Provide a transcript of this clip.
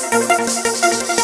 フフフフ。